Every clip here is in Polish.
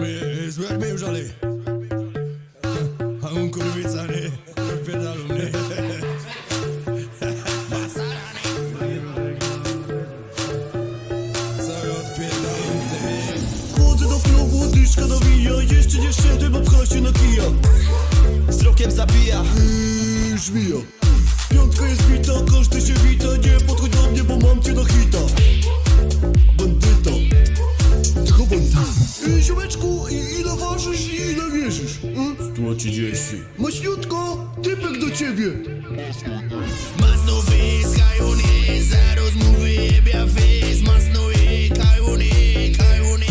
My złe już ale. A on kurwica nie. Odpierdalu. Chodzę do klubu, dyszka Jeszcze wszedłem, bo pcha się na kija Wzrokiem zabija żmija Piątka jest bita, każdy się wita Nie podchodź do mnie, bo mam cię na hita Ziomeczku, i- ile ważysz i ile wierzysz? Yy? 130 Maśniutko, typek do ciebie Masno face, kajony, za rozmowy jebia face Masno je, kajony, kajony,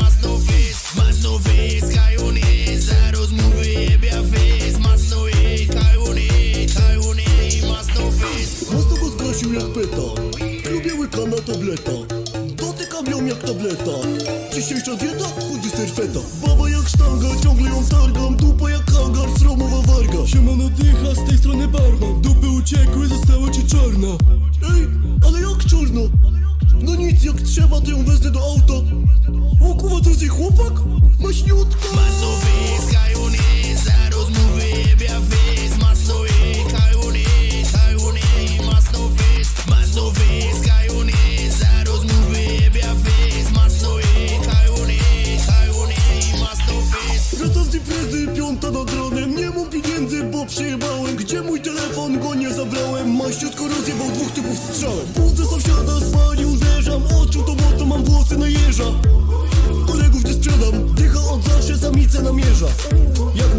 masno face Masno face, kajony, za rozmowy jebia face Masno je, kajony, kajony, masno face Mocno go zgasił jak peta Lubię łyka na tableta jak tableta. Dzisiejsza dieta? Chudy serfeta. Baba jak sztanga, ciągle ją targam. Dupa jak hangar, sromowa warga. Siemano dycha, z tej strony barman Dupy uciekły, została ci czarna. Ej, ale jak czarna? No nic, jak trzeba to ją wezmę do auta. O kurwa, to jest jej chłopak? Maśniutka bo przyjebałem Gdzie mój telefon, go nie zabrałem. Maściutko rozjebał dwóch typów strzałem. Budzę sąsiada, zwali, uderzam. Oczu to moto, mam włosy na jeża. Kolegów nie sprzedam Dycha od zawsze, samicę namierza. Jak